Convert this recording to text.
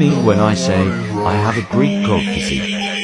me when I say I have a Greek god physique?